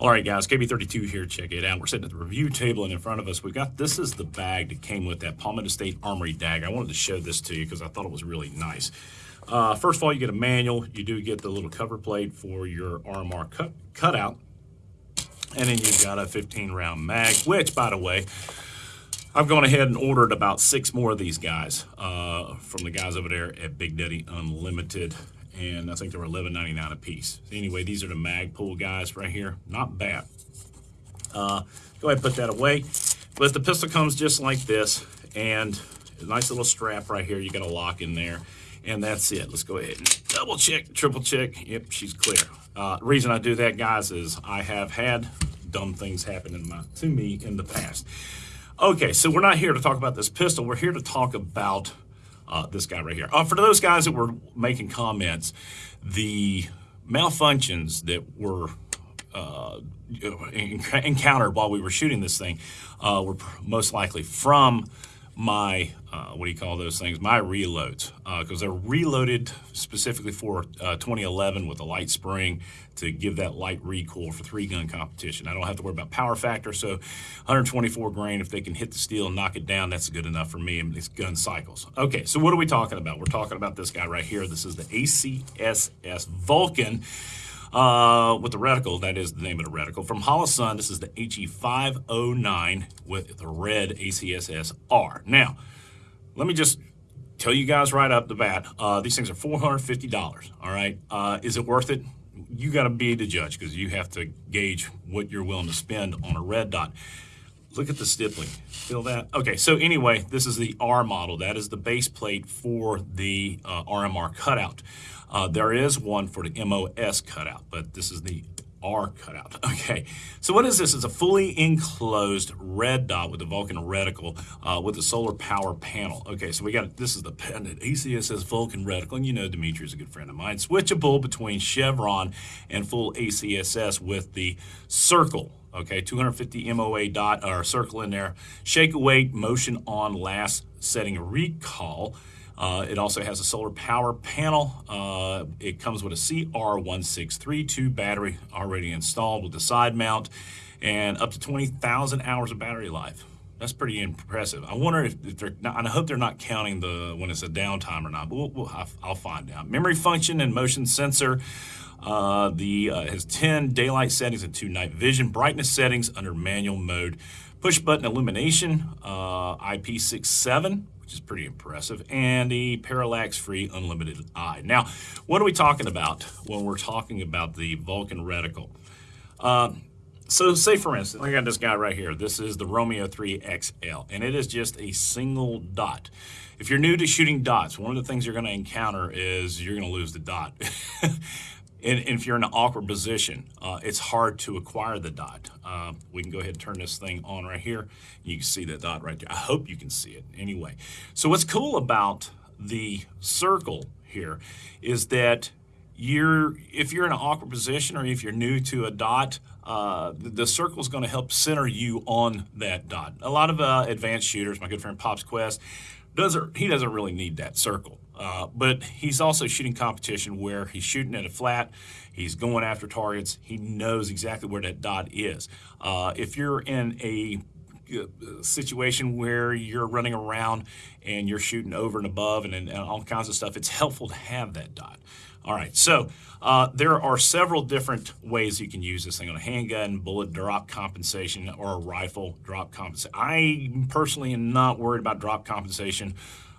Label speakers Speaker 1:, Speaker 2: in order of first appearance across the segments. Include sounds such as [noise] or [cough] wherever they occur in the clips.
Speaker 1: All right, guys, KB32 here. Check it out. We're sitting at the review table, and in front of us, we've got this is the bag that came with that Palmetto State Armory dagger. I wanted to show this to you because I thought it was really nice. Uh, first of all, you get a manual. You do get the little cover plate for your RMR cut cutout, and then you've got a 15 round mag. Which, by the way, I've gone ahead and ordered about six more of these guys uh, from the guys over there at Big Daddy Unlimited and I think they were $11.99 a piece. Anyway, these are the Magpul guys right here. Not bad. Uh, go ahead and put that away. But the pistol comes just like this, and a nice little strap right here. You got a lock in there, and that's it. Let's go ahead and double check, triple check. Yep, she's clear. Uh, reason I do that, guys, is I have had dumb things happen my, to me in the past. Okay, so we're not here to talk about this pistol. We're here to talk about uh, this guy right here. Uh, for those guys that were making comments, the malfunctions that were uh, encountered while we were shooting this thing uh, were most likely from my, uh, what do you call those things, my reloads, because uh, they're reloaded specifically for uh, 2011 with a light spring to give that light recoil for three gun competition. I don't have to worry about power factor, so 124 grain, if they can hit the steel and knock it down, that's good enough for me and these gun cycles. Okay, so what are we talking about? We're talking about this guy right here. This is the ACSS Vulcan. Uh, with the reticle, that is the name of the reticle. From Holosun, this is the HE509 with the red ACSS-R. Now, let me just tell you guys right up the bat, uh, these things are $450, all right? Uh, is it worth it? You got to be the judge because you have to gauge what you're willing to spend on a red dot. Look at the stippling. Feel that? Okay, so anyway, this is the R model. That is the base plate for the uh, RMR cutout. Uh, there is one for the MOS cutout, but this is the R cutout. [laughs] Okay, so what is this? It's a fully enclosed red dot with a Vulcan reticle uh, with a solar power panel. Okay, so we got, this is the pendant ACSS Vulcan reticle, and you know Dimitri is a good friend of mine. Switchable between Chevron and full ACSS with the circle okay 250 MOA dot or circle in there shake away motion on last setting recall uh, it also has a solar power panel. Uh, it comes with a CR1632 battery already installed with the side mount and up to 20,000 hours of battery life. That's pretty impressive. I wonder if, if they're not, I hope they're not counting the when it's a downtime or not, but we'll, we'll, I'll find out. Memory function and motion sensor. Uh, the uh, has 10 daylight settings and two night vision. Brightness settings under manual mode. Push button illumination, uh, IP67 which is pretty impressive, and the parallax-free unlimited eye. Now, what are we talking about when we're talking about the Vulcan reticle? Uh, so say for instance, I got this guy right here. This is the Romeo 3 XL, and it is just a single dot. If you're new to shooting dots, one of the things you're going to encounter is you're going to lose the dot. [laughs] And, if you're in an awkward position, uh, it's hard to acquire the dot. Uh, we can go ahead and turn this thing on right here. You can see the dot right there. I hope you can see it anyway. So what's cool about the circle here is that you're if you're in an awkward position or if you're new to a dot, uh, the, the circle is going to help center you on that dot. A lot of uh, advanced shooters, my good friend Pops Quest, doesn't he doesn't really need that circle. Uh, but he's also shooting competition where he's shooting at a flat, he's going after targets, he knows exactly where that dot is. Uh, if you're in a uh, situation where you're running around and you're shooting over and above and, and, all kinds of stuff, it's helpful to have that dot. All right, so uh, there are several different ways you can use this thing on a handgun, bullet drop compensation, or a rifle drop compensation. I personally am not worried about drop compensation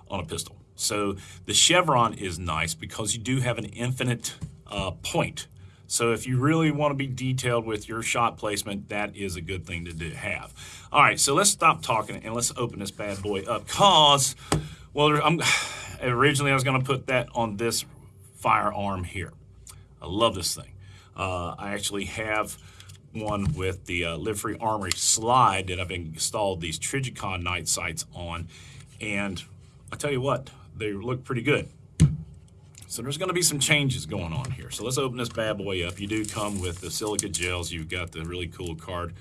Speaker 1: on a pistol. So the chevron is nice because you do have an infinite uh, point. So if you really want to be detailed with your shot placement, that is a good thing to do, have. All right, so let's stop talking and let's open this bad boy up. Cause, well, I'm, [sighs] originally I was going to put that on this firearm here. I love this thing. Uh, I actually have one with the uh, Live Free Armory slide that I've installed these Trijicon night sights on. And I tell you what, they look pretty good. So there's going to be some changes going on here. So let's open this bad boy up. You do come with the silica gels. You've got the really cool card.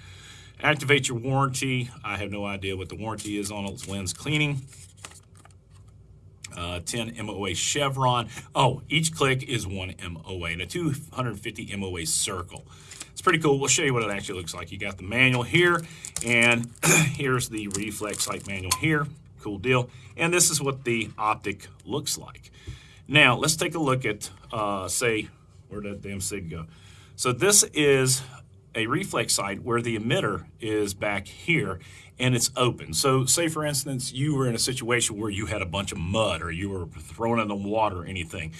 Speaker 1: Activate your warranty. I have no idea what the warranty is on it. It's lens cleaning. Uh, 10 MOA chevron. Oh, each click is one MOA and a 250 MOA circle. It's pretty cool. We'll show you what it actually looks like. You got the manual here, and [clears throat] here's the reflex sight manual here. Cool deal. And this is what the optic looks like. Now, let's take a look at, uh, say, where did that damn sig go? So this is a reflex sight where the emitter is back here and it's open. So say for instance, you were in a situation where you had a bunch of mud or you were thrown in the water or anything.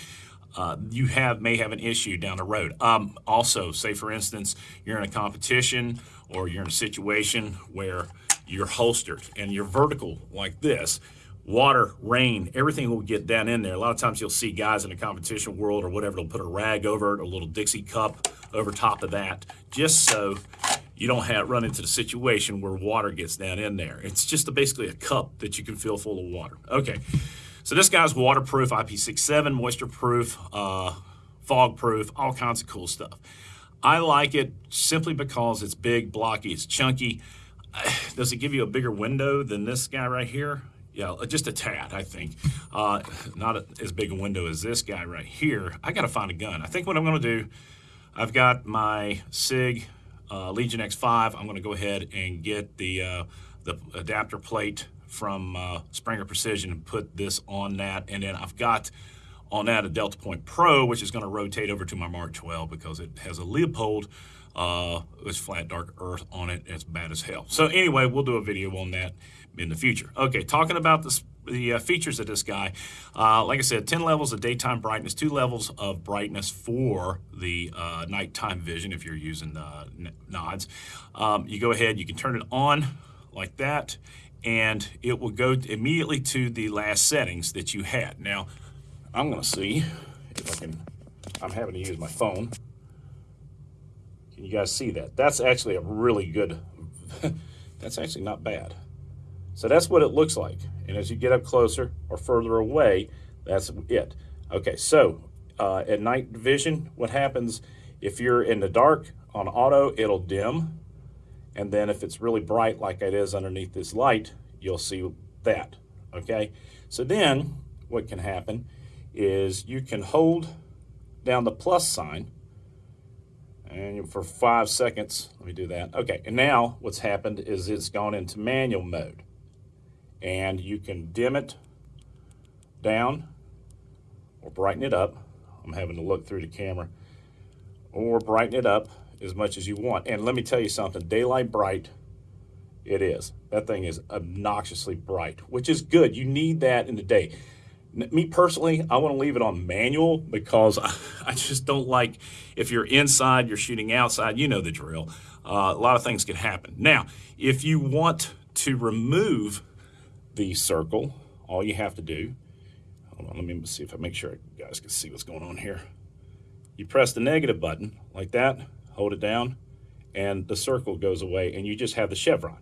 Speaker 1: Uh, you have may have an issue down the road. Um, also, say for instance, you're in a competition or you're in a situation where you're holstered and you're vertical like this, water, rain, everything will get down in there. A lot of times you'll see guys in the competition world or whatever, they'll put a rag over it, a little Dixie cup over top of that, just so you don't have run into the situation where water gets down in there. It's just a, basically a cup that you can fill full of water. Okay, so this guy's waterproof, IP67, moisture proof, uh, fog proof, all kinds of cool stuff. I like it simply because it's big, blocky, it's chunky. [sighs] Does it give you a bigger window than this guy right here? Yeah, just a tad, I think. Uh, not a, as big a window as this guy right here. I got to find a gun. I think what I'm going to do, I've got my SIG uh, Legion X5. I'm going to go ahead and get the, uh, the adapter plate from uh, Springer Precision and put this on that. And then I've got on that a Delta Point Pro, which is going to rotate over to my Mark 12 because it has a Leupold uh, with flat dark earth on it. It's bad as hell. So anyway, we'll do a video on that in the future. Okay, talking about this, the uh, features of this guy. Uh, like I said, 10 levels of daytime brightness, two levels of brightness for the uh, nighttime vision if you're using uh, nods. Um, you go ahead, you can turn it on like that, and it will go immediately to the last settings that you had. Now, I'm going to see if I can, I'm having to use my phone. Can you guys see that? That's actually a really good, [laughs] that's actually not bad. So that's what it looks like. And as you get up closer or further away, that's it. Okay, so uh, at night vision, what happens if you're in the dark on auto, it'll dim. And then if it's really bright like it is underneath this light, you'll see that, okay? So then what can happen is you can hold down the plus sign and for five seconds, let me do that. Okay, and now what's happened is it's gone into manual mode and you can dim it down or brighten it up. I'm having to look through the camera or brighten it up as much as you want. And let me tell you something, daylight bright, it is. That thing is obnoxiously bright, which is good. You need that in the day. Me personally, I want to leave it on manual because [laughs] I just don't like if you're inside, you're shooting outside, you know the drill. Uh, a lot of things can happen. Now, if you want to remove the circle, all you have to do, hold on, let me see if I make sure you guys can see what's going on here. You press the negative button like that, hold it down, and the circle goes away, and you just have the chevron,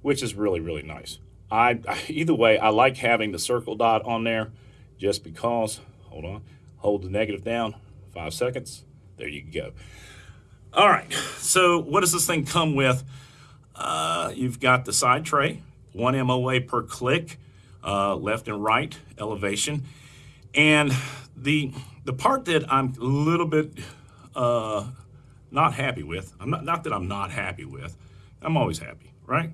Speaker 1: which is really, really nice. I, either way, I like having the circle dot on there just because, hold on, hold the negative down, five seconds, there you go. All right, so what does this thing come with? Uh, you've got the side tray, one MOA per click, uh, left and right elevation. And the, the part that I'm a little bit uh, not happy with, I'm not, not that I'm not happy with, I'm always happy, right?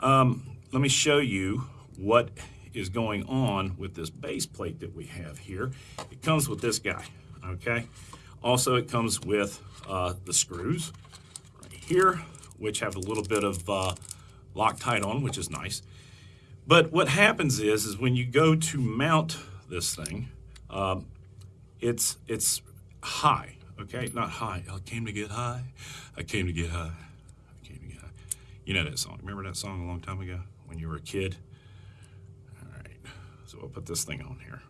Speaker 1: Um, let me show you what is going on with this base plate that we have here. It comes with this guy, okay? Also, it comes with uh, the screws right here, which have a little bit of uh, Loctite on, which is nice. But what happens is, is when you go to mount this thing, um, it's it's high, okay? Not high. I came to get high. I came to get high. I came to get high. You know that song. Remember that song a long time ago when you were a kid? All right. So I'll put this thing on here.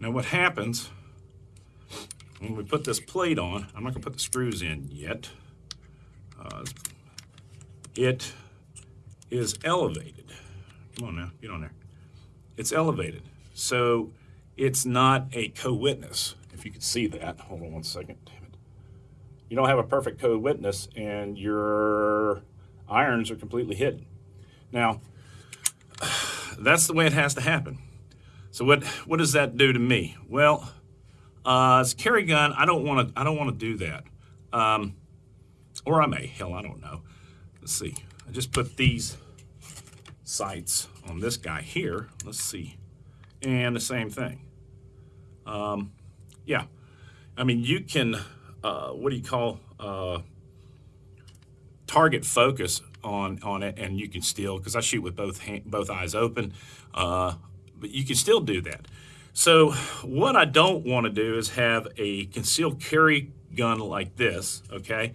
Speaker 1: Now what happens when we put this plate on, I'm not to put the screws in yet. Uh, it is elevated. Come on now, get on there. It's elevated. So it's not a co-witness. If you could see that, hold on one second, damn it. You don't have a perfect co-witness and your irons are completely hidden. Now, that's the way it has to happen. So what, what does that do to me? Well, Uh, it's carry gun. I don't want to. I don't want to do that. Um, or I may. Hell, I don't know. Let's see. I just put these sights on this guy here. Let's see. And the same thing. Um, yeah. I mean, you can. Uh, what do you call? Uh, target focus on on it, and you can still because I shoot with both hand, both eyes open, uh, but you can still do that. So what I don't want to do is have a concealed carry gun like this, okay,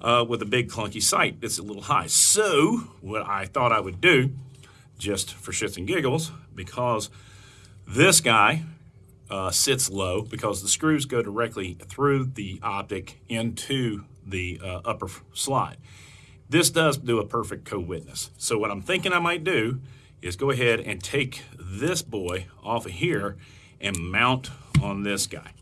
Speaker 1: uh, with a big clunky sight that's a little high. So what I thought I would do, just for shits and giggles, because this guy uh, sits low because the screws go directly through the optic into the uh, upper slide. This does do a perfect co-witness. So what I'm thinking I might do is go ahead and take this boy off of here and mount on this guy.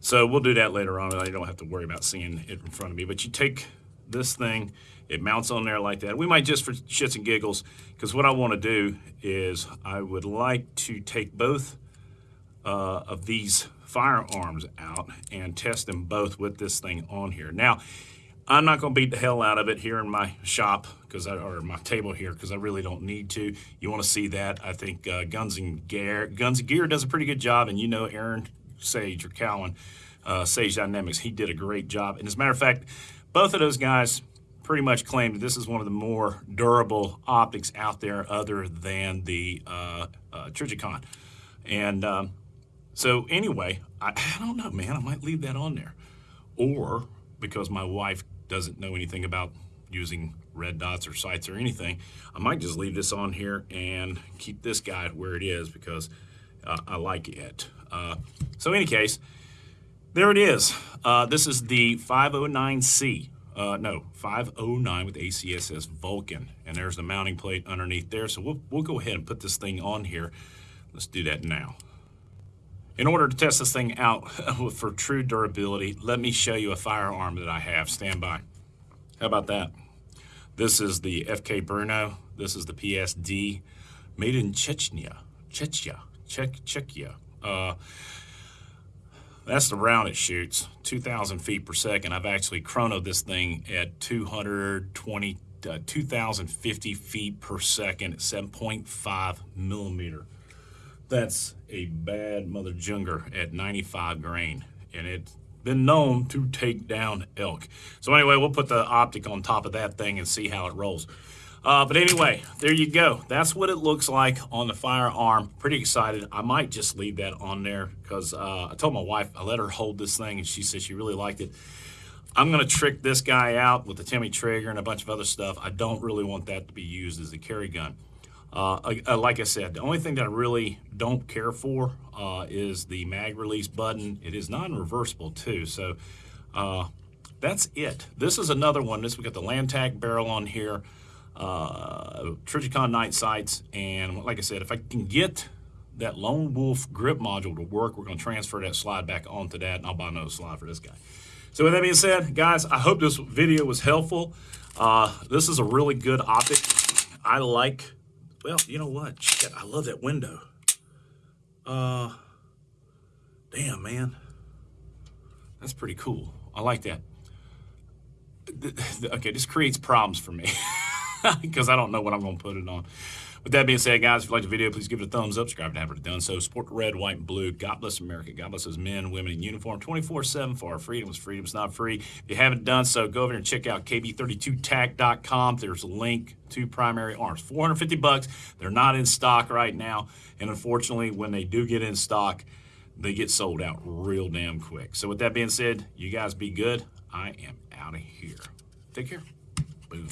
Speaker 1: So we'll do that later on. I don't have to worry about seeing it in front of me. But you take this thing, it mounts on there like that. We might just for shits and giggles, because what I want to do is I would like to take both uh, of these firearms out and test them both with this thing on here. Now, I'm not going to beat the hell out of it here in my shop because I or my table here because I really don't need to. You want to see that? I think uh, Guns and Gear Guns and Gear does a pretty good job, and you know Aaron Sage or Cowan uh, Sage Dynamics, he did a great job. And as a matter of fact, both of those guys pretty much claim that this is one of the more durable optics out there, other than the uh, uh, Trijicon. And um, so anyway, I, I don't know, man. I might leave that on there, or because my wife doesn't know anything about using red dots or sights or anything, I might just leave this on here and keep this guy where it is because uh, I like it. Uh, so in any case, there it is. Uh, this is the 509C. Uh, no, 509 with ACSS Vulcan. And there's the mounting plate underneath there. So we'll, we'll go ahead and put this thing on here. Let's do that now. In order to test this thing out [laughs] for true durability, let me show you a firearm that I have. Stand by. How about that? This is the FK Bruno. This is the PSD, made in Chechnya, Chechnya, Czech, Czechia. Uh, that's the round it shoots, 2,000 feet per second. I've actually chronoed this thing at 220, uh, 2,050 feet per second at 7.5 millimeter. That's a bad mother junger at 95 grain, and it's been known to take down elk. So anyway, we'll put the optic on top of that thing and see how it rolls. Uh, but anyway, there you go. That's what it looks like on the firearm. Pretty excited. I might just leave that on there because uh, I told my wife, I let her hold this thing and she said she really liked it. I'm going to trick this guy out with the Timney trigger and a bunch of other stuff. I don't really want that to be used as a carry gun. Uh, uh, like I said, the only thing that I really don't care for uh, is the mag release button. It is non-reversible too, so uh, that's it. This is another one. This we got the Lantac barrel on here, uh, Trijicon night sights, and like I said, if I can get that Lone Wolf grip module to work, we're going to transfer that slide back onto that, and I'll buy another slide for this guy. So with that being said, guys, I hope this video was helpful. Uh, this is a really good optic. I like well, you know what? Shit, I love that window. Uh, damn, man. That's pretty cool. I like that. Okay, this creates problems for me [laughs] because I don't know what I'm going to put it on. With that being said, guys, if you like the video, please give it a thumbs up. Subscribe if you haven't done so. Support red, white, and blue. God bless America. God bless those men, women in uniform 24-7 for our freedom. Is freedom. It's not free. If you haven't done so, go over there and check out kb32tac.com. There's a link to primary arms. 450 bucks. They're not in stock right now. And unfortunately, when they do get in stock, they get sold out real damn quick. So with that being said, you guys be good. I am out of here. Take care. Boom.